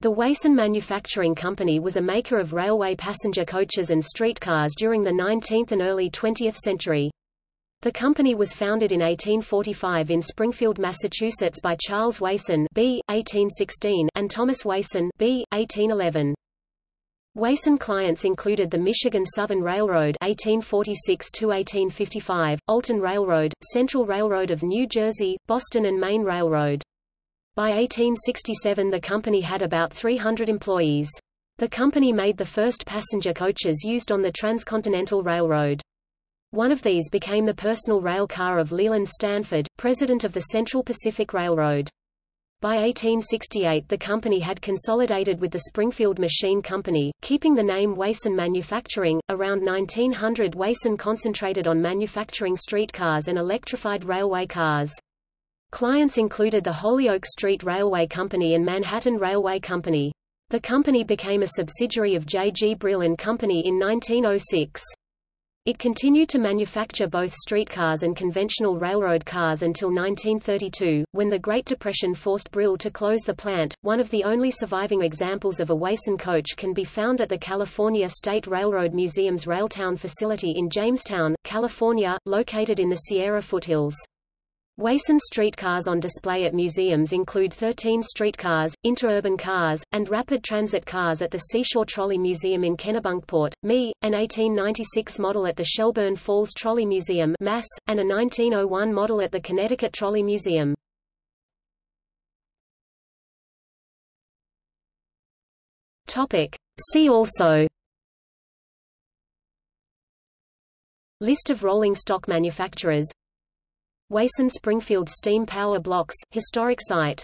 The Wason Manufacturing Company was a maker of railway passenger coaches and streetcars during the 19th and early 20th century. The company was founded in 1845 in Springfield, Massachusetts by Charles Wason B. 1816 and Thomas Wason B. 1811. Wason clients included the Michigan Southern Railroad 1846–1855, Alton Railroad, Central Railroad of New Jersey, Boston and Maine Railroad. By 1867 the company had about 300 employees. The company made the first passenger coaches used on the Transcontinental Railroad. One of these became the personal rail car of Leland Stanford, president of the Central Pacific Railroad. By 1868 the company had consolidated with the Springfield Machine Company, keeping the name Wason Manufacturing. Around 1900 Wason concentrated on manufacturing streetcars and electrified railway cars. Clients included the Holyoke Street Railway Company and Manhattan Railway Company. The company became a subsidiary of J. G. Brill and Company in 1906. It continued to manufacture both streetcars and conventional railroad cars until 1932, when the Great Depression forced Brill to close the plant. One of the only surviving examples of a Wason coach can be found at the California State Railroad Museum's Railtown facility in Jamestown, California, located in the Sierra foothills. Wason streetcars on display at museums include 13 streetcars, interurban cars, and rapid transit cars at the Seashore Trolley Museum in Kennebunkport, ME, an 1896 model at the Shelburne Falls Trolley Museum Mass, and a 1901 model at the Connecticut Trolley Museum. Topic. See also List of rolling stock manufacturers Wason Springfield Steam Power Blocks, historic site